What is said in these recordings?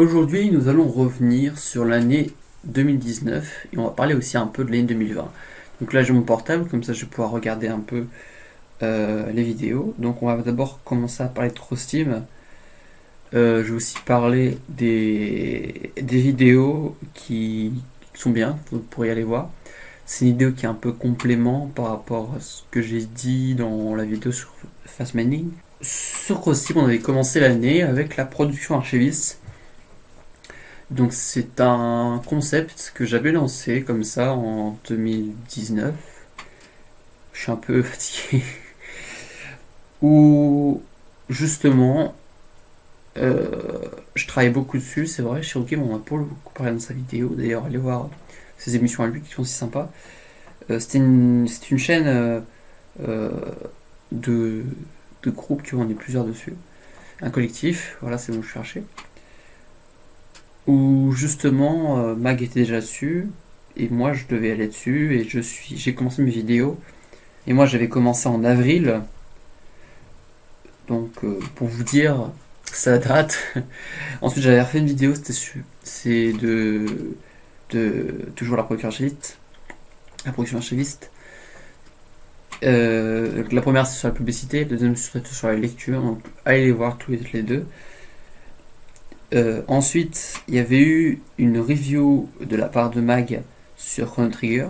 Aujourd'hui, nous allons revenir sur l'année 2019 et on va parler aussi un peu de l'année 2020. Donc là, j'ai mon portable, comme ça je vais pouvoir regarder un peu euh, les vidéos. Donc on va d'abord commencer à parler de Trostim. Euh, je vais aussi parler des, vidéos qui sont bien, vous pourrez aller voir. C'est une vidéo qui est un peu complément par rapport à ce que j'ai dit dans la vidéo sur Fast Mining. Sur Crossteam, on avait commencé l'année avec la production archiviste. Donc c'est un concept que j'avais lancé comme ça en 2019. Je suis un peu fatigué. Où justement, euh, je travaille beaucoup dessus, c'est vrai. OK, on a pour beaucoup parlé dans sa vidéo. D'ailleurs, allez voir ses émissions à lui qui sont si sympas. Euh, c'est une, chaîne euh, de, de groupes qui ont est plusieurs dessus. Un collectif, voilà, c'est bon, je cherchais. Où justement, Mag était déjà dessus. Et moi, je devais aller dessus. Et je suis, j'ai commencé mes vidéos. Et moi, j'avais commencé en avril. Donc, pour vous dire, ça date. Ensuite, j'avais refait une vidéo, c'était c'est de de toujours la production archiviste. La production archiviste. Euh, la première c'est sur la publicité, la deuxième c'est sur la lecture, donc allez les voir tous les, deux. Euh, ensuite, il y avait eu une review de la part de Mag sur Chrono Trigger.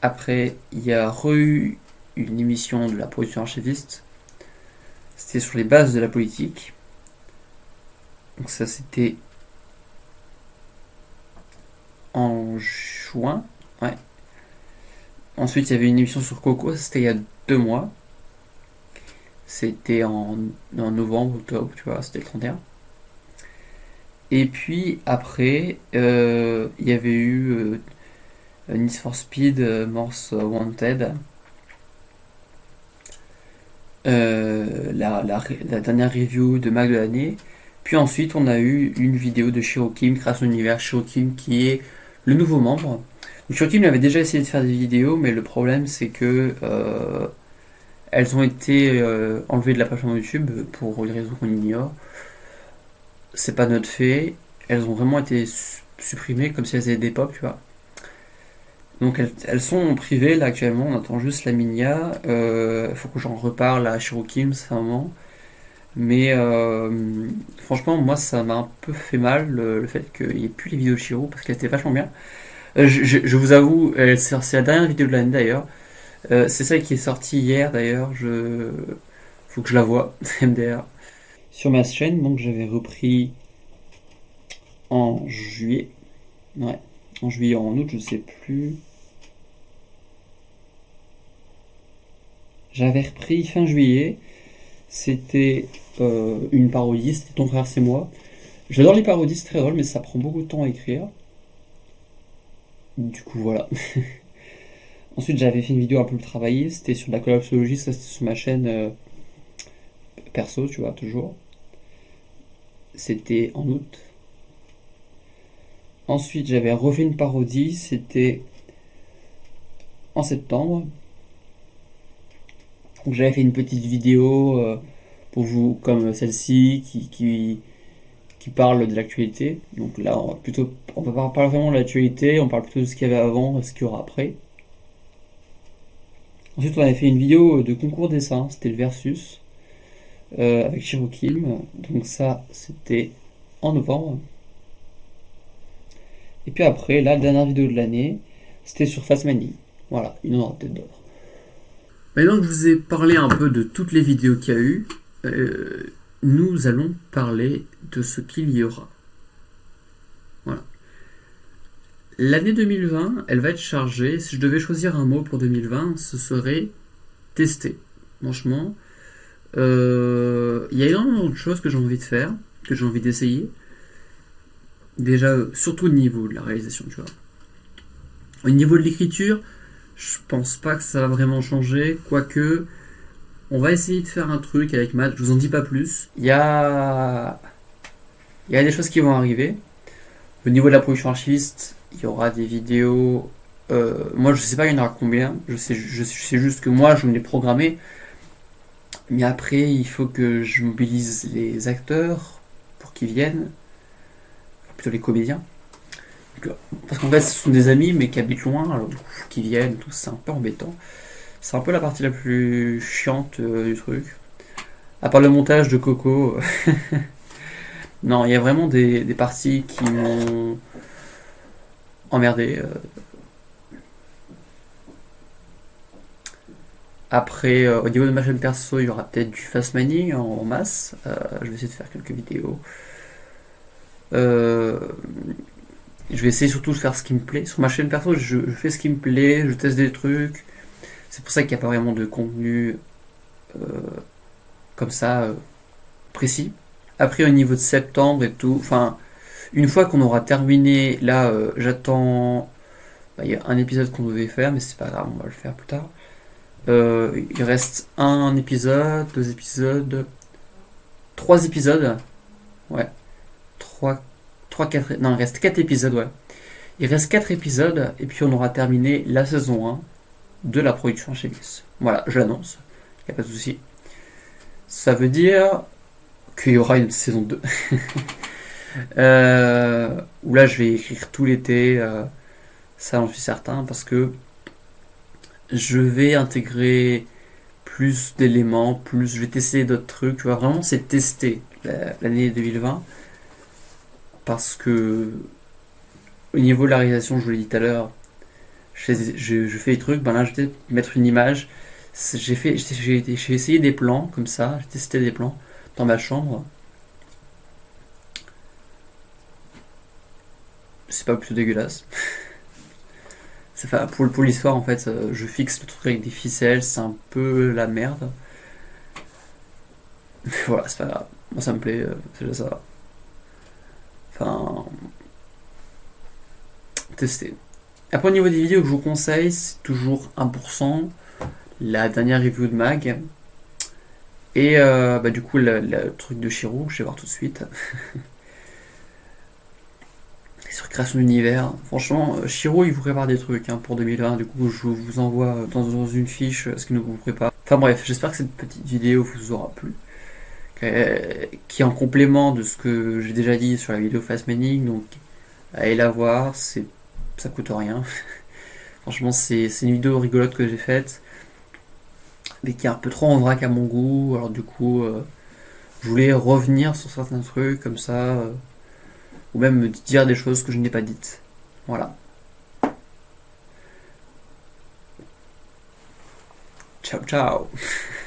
Après, il y a eu une émission de la production archiviste. C'était sur les bases de la politique. Donc ça c'était en juin. Ouais. Ensuite, il y avait une émission sur Coco, c'était il y a deux mois. C'était en, novembre, octobre, tu vois, c'était le 31. Et puis après, euh, il y avait eu euh, Need for Speed euh, Morse Wanted. la, dernière review de Mag de l'année. Puis ensuite, on a eu une vidéo de Shirokim, Création Univers Shirokim, qui est le nouveau membre. Shokim avait déjà essayé de faire des vidéos, mais le problème c'est que elles ont été euh, enlevées de la plateforme YouTube pour une raison qu'on ignore. C'est pas notre fait. Elles ont vraiment été supprimées comme si elles étaient des pop, tu vois. Donc elles, sont privées là actuellement, on attend juste la Minia. Il euh, faut que j'en reparle à Shirokim, c'est un moment. Mais franchement, moi ça m'a un peu fait mal le, fait qu'il n'y ait plus les vidéos de Shiro parce qu'elle était vachement bien. Euh, je, vous avoue, c'est la dernière vidéo de l'année d'ailleurs. Euh, c'est celle qui est sortie hier d'ailleurs. Je faut que je la vois MDR sur ma chaîne. Donc j'avais repris en juillet. Ouais, en juillet, en août, je sais plus. J'avais repris fin juillet. C'était euh, une parodie, c'était Ton frère c'est moi. J'adore les parodies, c'est très drôle, mais ça prend beaucoup de temps à écrire. Du coup, voilà. Ensuite, j'avais fait une vidéo un peu plus travaillée, c'était sur la collapsologie, ça c'était sur ma chaîne euh, perso, tu vois, toujours. C'était en août. Ensuite, j'avais refait une parodie, c'était en septembre. Donc j'avais fait une petite vidéo euh, pour vous, comme celle-ci, qui, qui, parle de l'actualité. Donc là, on va plutôt, on va pas parler vraiment de l'actualité, on parle plutôt de ce qu'il y avait avant, ce qu'il y aura après. Ensuite, on avait fait une vidéo de concours dessin, c'était le versus euh, avec Shirokim. Donc ça, c'était en novembre. Et puis après, la dernière vidéo de l'année, c'était sur Fastmanie. Voilà, il en aura peut-être d'autres. Maintenant que je vous ai parlé un peu de toutes les vidéos qu'il y a eu, euh, nous allons parler de ce qu'il y aura. Voilà. L'année 2020, elle va être chargée. Si je devais choisir un mot pour 2020, ce serait tester. Franchement, euh, il y a énormément de choses que j'ai envie de faire, que j'ai envie d'essayer. Déjà, surtout au niveau de la réalisation, tu vois. Au niveau de l'écriture, je pense pas que ça va vraiment changer, quoique on va essayer de faire un truc avec Matt, je vous en dis pas plus. Il y a... Il y a des choses qui vont arriver. Au niveau de la production archiviste, il y aura des vidéos... Euh, moi je sais pas il y en aura combien, je sais, je sais juste que moi je me l'ai programmé. Mais après il faut que je mobilise les acteurs pour qui viennent, plutôt les comédiens. Parce qu'en fait, ce sont des amis, mais qui habitent loin, alors du coup, qui viennent, c'est un peu embêtant. C'est un peu la partie la plus chiante euh, du truc. À part le montage de Coco. non, il y a vraiment des, parties qui m'ont emmerdé. Euh. Après, euh, au niveau de ma chaîne perso, il y aura peut-être du fast money en, masse. je vais essayer de faire quelques vidéos. je vais essayer surtout de faire ce qui me plaît. Sur ma chaîne perso, je fais ce qui me plaît, je teste des trucs. C'est pour ça qu'il n'y a pas vraiment de contenu euh, comme ça euh, précis. Après, au niveau de septembre et tout, enfin, une fois qu'on aura terminé, là, euh, j'attends. Bah, il y a un épisode qu'on devait faire, mais c'est pas grave, on va le faire plus tard. il reste un épisode, deux épisodes, trois épisodes. Ouais. Trois, trois, quatre. Non, il reste quatre épisodes, ouais. Il reste quatre épisodes, et puis on aura terminé la saison 1 de la production chez Gus. Voilà, je l'annonce, il n'y a pas de souci. Ça veut dire qu'il y aura une saison 2. euh, où là, je vais écrire tout l'été, euh, ça j'en suis certain, parce que je vais intégrer plus d'éléments, plus je vais tester d'autres trucs. Tu vois, vraiment, c'est tester l'année 2020. Parce que au niveau de la réalisation, je vous l'ai dit tout à l'heure, je, fais des trucs, ben là je vais mettre une image. J'ai essayé des plans comme ça, j'ai testé des plans dans ma chambre. C'est pas plutôt dégueulasse. pour, pour l'histoire en fait, euh, je fixe le truc avec des ficelles, c'est un peu la merde. voilà, c'est pas grave. Moi ça me plaît, euh, c'est déjà ça. Enfin. Tester. Après, au niveau des vidéos que je vous conseille, c'est toujours 1%. La dernière review de Mag. Et euh, bah, du coup, le, truc de Shiro, je vais voir tout de suite. sur création d'univers. Franchement, euh, Shiro, il vous prépare des trucs hein, pour 2020. Du coup, je vous envoie dans, une fiche ce qu'il nous prépare. Enfin bref, j'espère que cette petite vidéo vous aura plu. qui est en complément de ce que j'ai déjà dit sur la vidéo Fast Manning. Donc, allez la voir. C'est ça coûte rien. Franchement, c'est une vidéo rigolote que j'ai faite, mais qui est un peu trop en vrac à mon goût. Alors du coup, euh, je voulais revenir sur certains trucs comme ça, euh, ou même me dire des choses que je n'ai pas dites. Voilà. Ciao, ciao